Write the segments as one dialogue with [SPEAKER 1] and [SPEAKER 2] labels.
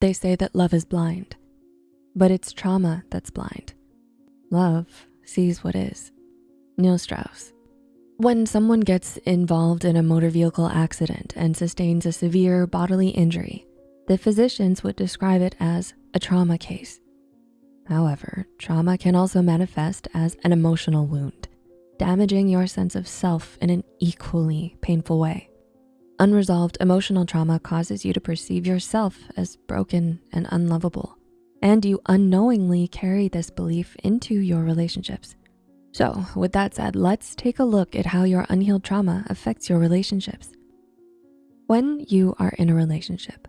[SPEAKER 1] They say that love is blind, but it's trauma that's blind. Love sees what is. Neil Strauss. When someone gets involved in a motor vehicle accident and sustains a severe bodily injury, the physicians would describe it as a trauma case. However, trauma can also manifest as an emotional wound, damaging your sense of self in an equally painful way. Unresolved emotional trauma causes you to perceive yourself as broken and unlovable, and you unknowingly carry this belief into your relationships. So with that said, let's take a look at how your unhealed trauma affects your relationships. When you are in a relationship,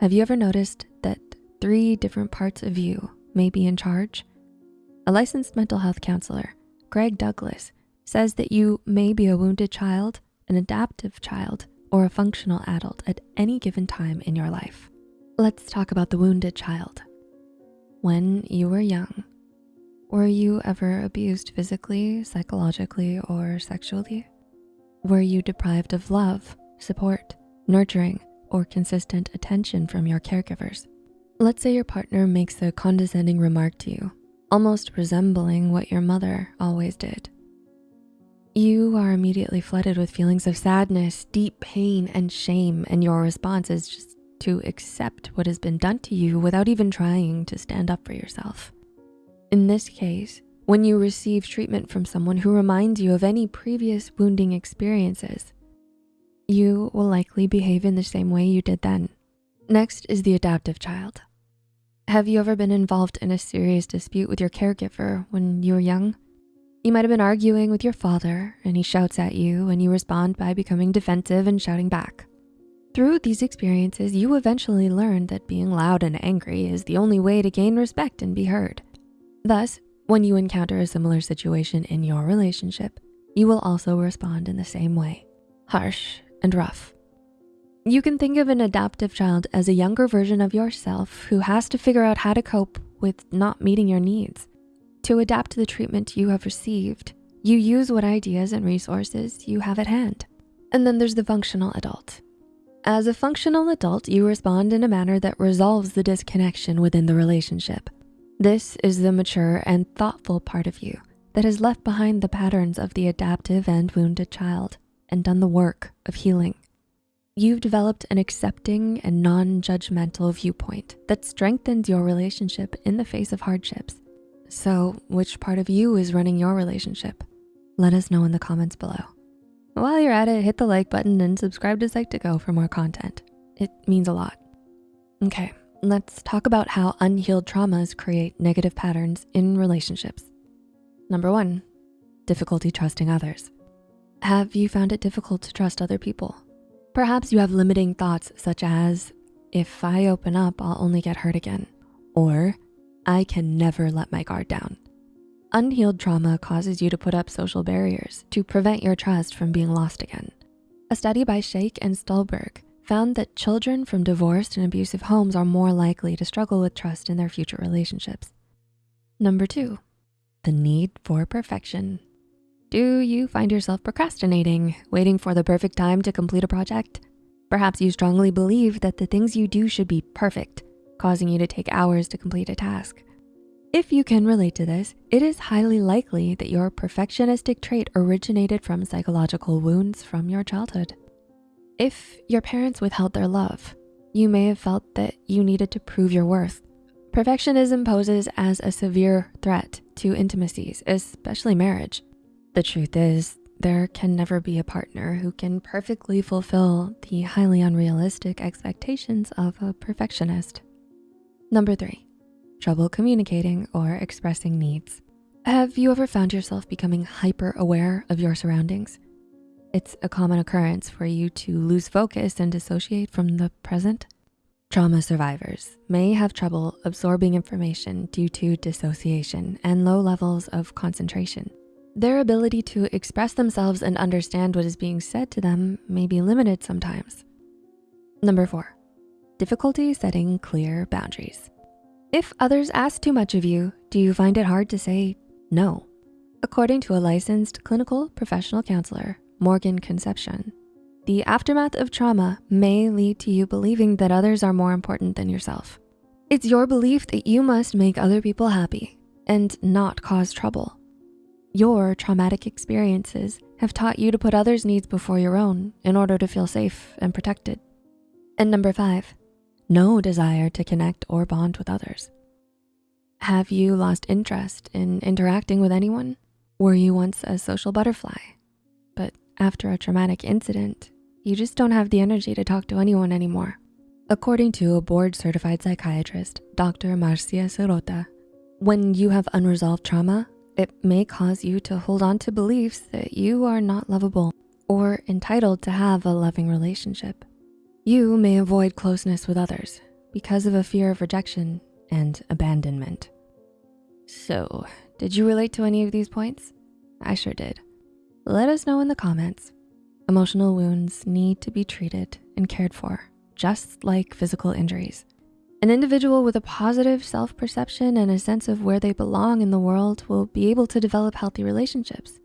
[SPEAKER 1] have you ever noticed that three different parts of you may be in charge? A licensed mental health counselor, Greg Douglas, says that you may be a wounded child, an adaptive child, or a functional adult at any given time in your life. Let's talk about the wounded child. When you were young, were you ever abused physically, psychologically, or sexually? Were you deprived of love, support, nurturing, or consistent attention from your caregivers? Let's say your partner makes a condescending remark to you, almost resembling what your mother always did. You are immediately flooded with feelings of sadness, deep pain, and shame, and your response is just to accept what has been done to you without even trying to stand up for yourself. In this case, when you receive treatment from someone who reminds you of any previous wounding experiences, you will likely behave in the same way you did then. Next is the adaptive child. Have you ever been involved in a serious dispute with your caregiver when you were young? You might've been arguing with your father and he shouts at you and you respond by becoming defensive and shouting back. Through these experiences, you eventually learned that being loud and angry is the only way to gain respect and be heard. Thus, when you encounter a similar situation in your relationship, you will also respond in the same way, harsh and rough. You can think of an adaptive child as a younger version of yourself who has to figure out how to cope with not meeting your needs. To adapt to the treatment you have received, you use what ideas and resources you have at hand. And then there's the functional adult. As a functional adult, you respond in a manner that resolves the disconnection within the relationship. This is the mature and thoughtful part of you that has left behind the patterns of the adaptive and wounded child and done the work of healing. You've developed an accepting and non-judgmental viewpoint that strengthens your relationship in the face of hardships. So which part of you is running your relationship? Let us know in the comments below. While you're at it, hit the like button and subscribe to Psych2Go for more content. It means a lot. Okay, Let's talk about how unhealed traumas create negative patterns in relationships. Number one, difficulty trusting others. Have you found it difficult to trust other people? Perhaps you have limiting thoughts such as, if I open up, I'll only get hurt again. Or, I can never let my guard down. Unhealed trauma causes you to put up social barriers to prevent your trust from being lost again. A study by Shake and Stolberg found that children from divorced and abusive homes are more likely to struggle with trust in their future relationships. Number two, the need for perfection. Do you find yourself procrastinating, waiting for the perfect time to complete a project? Perhaps you strongly believe that the things you do should be perfect, causing you to take hours to complete a task. If you can relate to this, it is highly likely that your perfectionistic trait originated from psychological wounds from your childhood. If your parents withheld their love, you may have felt that you needed to prove your worth. Perfectionism poses as a severe threat to intimacies, especially marriage. The truth is, there can never be a partner who can perfectly fulfill the highly unrealistic expectations of a perfectionist. Number three, trouble communicating or expressing needs. Have you ever found yourself becoming hyper aware of your surroundings? It's a common occurrence for you to lose focus and dissociate from the present. Trauma survivors may have trouble absorbing information due to dissociation and low levels of concentration. Their ability to express themselves and understand what is being said to them may be limited sometimes. Number four, difficulty setting clear boundaries. If others ask too much of you, do you find it hard to say no? According to a licensed clinical professional counselor, Morgan Concepcion. The aftermath of trauma may lead to you believing that others are more important than yourself. It's your belief that you must make other people happy and not cause trouble. Your traumatic experiences have taught you to put others' needs before your own in order to feel safe and protected. And number five, no desire to connect or bond with others. Have you lost interest in interacting with anyone? Were you once a social butterfly? But after a traumatic incident, you just don't have the energy to talk to anyone anymore. According to a board certified psychiatrist, Dr. Marcia Sirota, when you have unresolved trauma, it may cause you to hold on to beliefs that you are not lovable or entitled to have a loving relationship. You may avoid closeness with others because of a fear of rejection and abandonment. So, did you relate to any of these points? I sure did. Let us know in the comments. Emotional wounds need to be treated and cared for, just like physical injuries. An individual with a positive self-perception and a sense of where they belong in the world will be able to develop healthy relationships.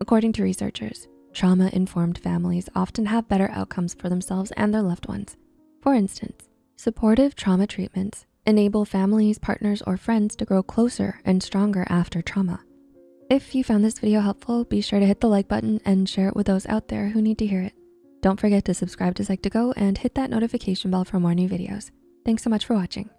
[SPEAKER 1] According to researchers, trauma-informed families often have better outcomes for themselves and their loved ones. For instance, supportive trauma treatments enable families, partners, or friends to grow closer and stronger after trauma. If you found this video helpful, be sure to hit the like button and share it with those out there who need to hear it. Don't forget to subscribe to Psych2Go and hit that notification bell for more new videos. Thanks so much for watching.